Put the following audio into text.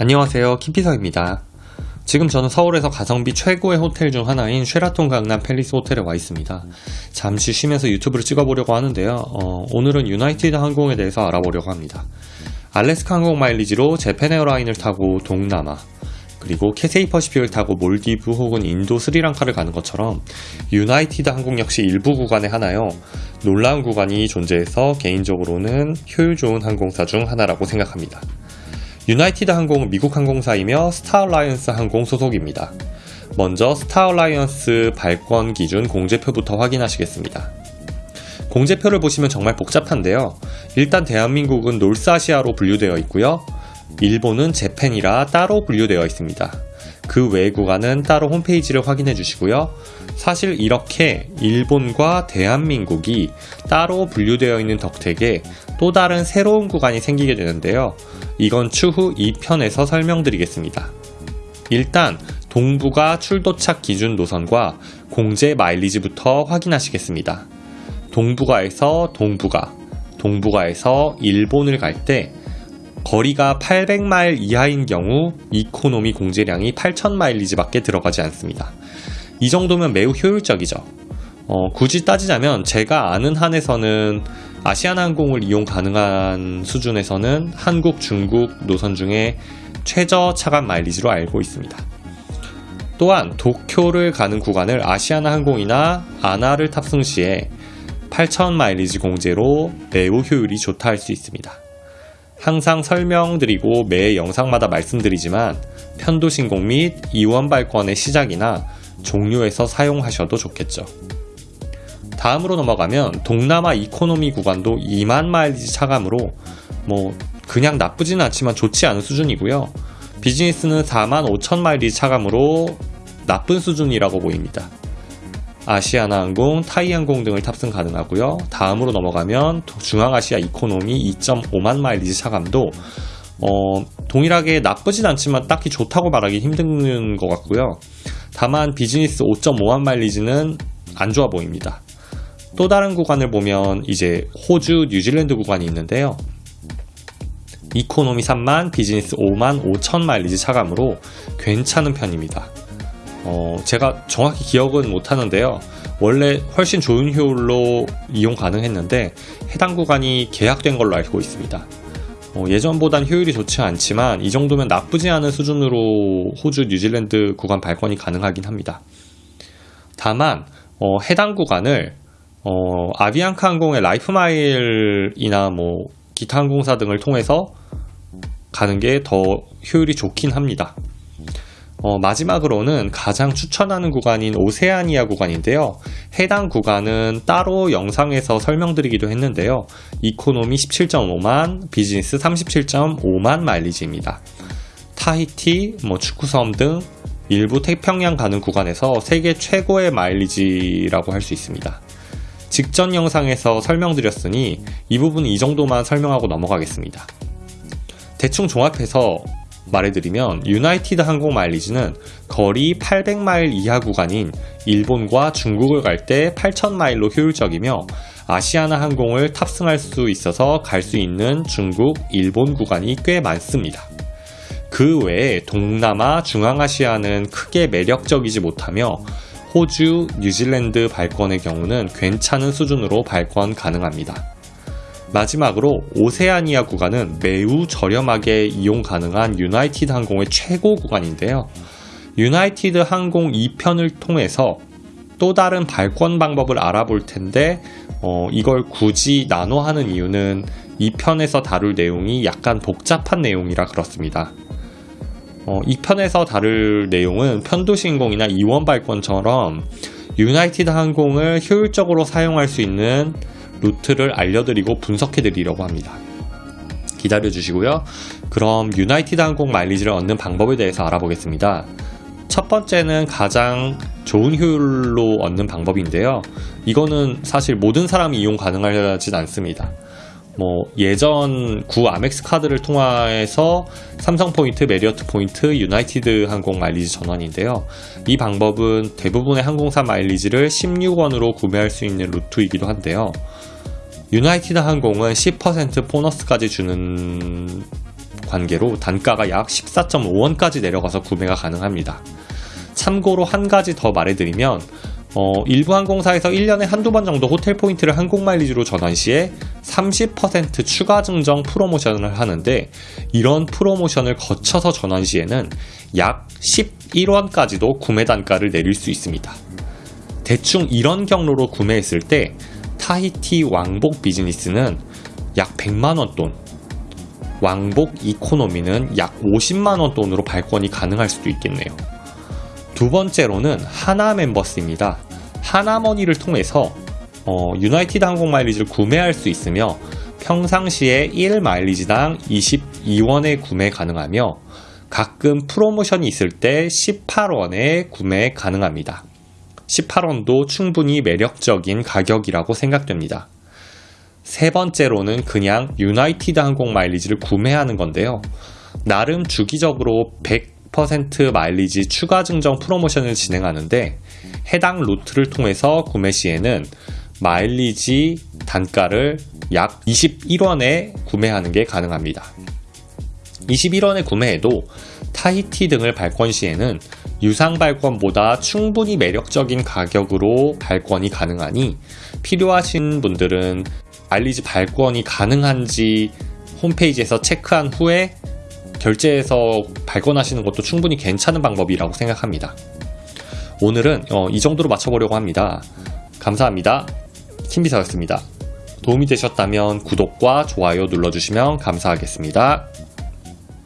안녕하세요. 김피서입니다. 지금 저는 서울에서 가성비 최고의 호텔 중 하나인 쉐라톤 강남 팰리스 호텔에 와 있습니다. 잠시 쉬면서 유튜브를 찍어보려고 하는데요. 어, 오늘은 유나이티드 항공에 대해서 알아보려고 합니다. 알래스카 항공 마일리지로 재팬 에어라인을 타고 동남아 그리고 캐세이 퍼시픽을 타고 몰디브 혹은 인도 스리랑카를 가는 것처럼 유나이티드 항공 역시 일부 구간에 하나요? 놀라운 구간이 존재해서 개인적으로는 효율 좋은 항공사 중 하나라고 생각합니다 유나이티드 항공은 미국 항공사이며 스타얼라이언스 항공 소속입니다. 먼저 스타얼라이언스 발권 기준 공제표부터 확인하시겠습니다. 공제표를 보시면 정말 복잡한데요. 일단 대한민국은 North Asia로 분류되어 있고요. 일본은 Japan이라 따로 분류되어 있습니다. 그 외 구간은 따로 홈페이지를 확인해 주시고요. 사실 이렇게 일본과 대한민국이 따로 분류되어 있는 덕택에 또 다른 새로운 구간이 생기게 되는데요. 이건 추후 2편에서 설명드리겠습니다. 일단 동북아 출도착 기준 노선과 공제 마일리지부터 확인하시겠습니다. 동북아에서 동북아, 동북아에서 일본을 갈 때 거리가 800마일 이하인 경우 이코노미 공제량이 8000마일리지밖에 들어가지 않습니다. 이 정도면 매우 효율적이죠. 어, 굳이 따지자면 제가 아는 한에서는 아시아나항공을 이용 가능한 수준에서는 한국, 중국 노선 중에 최저 차간 마일리지로 알고 있습니다. 또한 도쿄를 가는 구간을 아시아나 항공이나 아나를 탑승 시에 8,000 마일리지 공제로 매우 효율이 좋다 할 수 있습니다. 항상 설명드리고 매 영상마다 말씀드리지만 편도 신공 및 이원 발권의 시작이나 종료에서 사용하셔도 좋겠죠. 다음으로 넘어가면 동남아 이코노미 구간도 2만 마일리지 차감으로 뭐 그냥 나쁘지는 않지만 좋지 않은 수준이고요. 비즈니스는 4만 5천 마일리지 차감으로 나쁜 수준이라고 보입니다. 아시아나항공, 타이항공 등을 탑승 가능하고요. 다음으로 넘어가면 중앙아시아 이코노미 2.5만 마일리지 차감도 어, 동일하게 나쁘진 않지만 딱히 좋다고 말하기 힘든 것 같고요. 다만 비즈니스 5.5만 마일리지는 안 좋아 보입니다. 또 다른 구간을 보면 이제 호주, 뉴질랜드 구간이 있는데요. 이코노미 3만, 비즈니스 5만 5천 마일리지 차감으로 괜찮은 편입니다. 어, 제가 정확히 기억은 못하는데요. 원래 훨씬 좋은 효율로 이용 가능했는데 해당 구간이 개악된 걸로 알고 있습니다. 어, 예전보단 효율이 좋지 않지만 이 정도면 나쁘지 않은 수준으로 호주, 뉴질랜드 구간 발권이 가능하긴 합니다. 다만 어, 해당 구간을 어, 아비앙카 항공의 라이프마일이나 뭐 기타 항공사 등을 통해서 가는 게 더 효율이 좋긴 합니다. 어, 마지막으로는 가장 추천하는 구간인 오세아니아 구간인데요. 해당 구간은 따로 영상에서 설명드리기도 했는데요. 이코노미 17.5만, 비즈니스 37.5만 마일리지입니다. 타히티, 뭐 추크섬 등 일부 태평양 가는 구간에서 세계 최고의 마일리지라고 할 수 있습니다. 직전 영상에서 설명드렸으니 이 부분은 이 정도만 설명하고 넘어가겠습니다. 대충 종합해서 말해드리면 유나이티드 항공 마일리지는 거리 800마일 이하 구간인 일본과 중국을 갈 때 8000마일로 효율적이며 아시아나 항공을 탑승할 수 있어서 갈 수 있는 중국, 일본 구간이 꽤 많습니다. 그 외에 동남아, 중앙아시아는 크게 매력적이지 못하며 호주, 뉴질랜드 발권의 경우는 괜찮은 수준으로 발권 가능합니다. 마지막으로 오세아니아 구간은 매우 저렴하게 이용 가능한 유나이티드 항공의 최고 구간인데요. 유나이티드 항공 2편을 통해서 또 다른 발권 방법을 알아볼 텐데 어, 이걸 굳이 나눠 하는 이유는 2편에서 다룰 내용이 약간 복잡한 내용이라 그렇습니다. 어, 2편에서 다룰 내용은 편도신공이나 이원 발권처럼 유나이티드 항공을 효율적으로 사용할 수 있는 루트를 알려드리고 분석해드리려고 합니다. 기다려 주시고요. 그럼 유나이티드 항공 마일리지를 얻는 방법에 대해서 알아보겠습니다. 첫 번째는 가장 좋은 효율로 얻는 방법인데요. 이거는 사실 모든 사람이 이용 가능하진 않습니다. 뭐 예전 구 아멕스 카드를 통해서 삼성 포인트, 메리어트 포인트, 유나이티드 항공 마일리지 전환인데요. 이 방법은 대부분의 항공사 마일리지를 16원으로 구매할 수 있는 루트이기도 한데요. 유나이티드 항공은 10% 보너스까지 주는 관계로 단가가 약 14.5원까지 내려가서 구매가 가능합니다. 참고로 한 가지 더 말해드리면 어, 일부 항공사에서 1년에 한두 번 정도 호텔 포인트를 항공 마일리지로 전환 시에 30% 추가 증정 프로모션을 하는데 이런 프로모션을 거쳐서 전환 시에는 약 11원까지도 구매 단가를 내릴 수 있습니다. 대충 이런 경로로 구매했을 때 타히티 왕복 비즈니스는 약 100만원 돈, 왕복 이코노미는 약 50만원 돈으로 발권이 가능할 수도 있겠네요. 두 번째로는 하나 멤버스입니다. 하나머니를 통해서 어, 유나이티드 항공 마일리지를 구매할 수 있으며 평상시에 1 마일리지당 22원에 구매 가능하며 가끔 프로모션이 있을 때 18원에 구매 가능합니다. 18원도 충분히 매력적인 가격이라고 생각됩니다. 세 번째로는 그냥 유나이티드 항공 마일리지를 구매하는 건데요. 나름 주기적으로 100% 마일리지 추가 증정 프로모션을 진행하는데 해당 루트를 통해서 구매 시에는 마일리지 단가를 약 21원에 구매하는 게 가능합니다. 21원에 구매해도 타히티 등을 발권 시에는 유상 발권보다 충분히 매력적인 가격으로 발권이 가능하니 필요하신 분들은 마일리지 발권이 가능한지 홈페이지에서 체크한 후에 결제해서 발권하시는 것도 충분히 괜찮은 방법이라고 생각합니다. 오늘은 어, 이 정도로 맞춰보려고 합니다. 감사합니다. 김비서였습니다. 도움이 되셨다면 구독과 좋아요 눌러주시면 감사하겠습니다.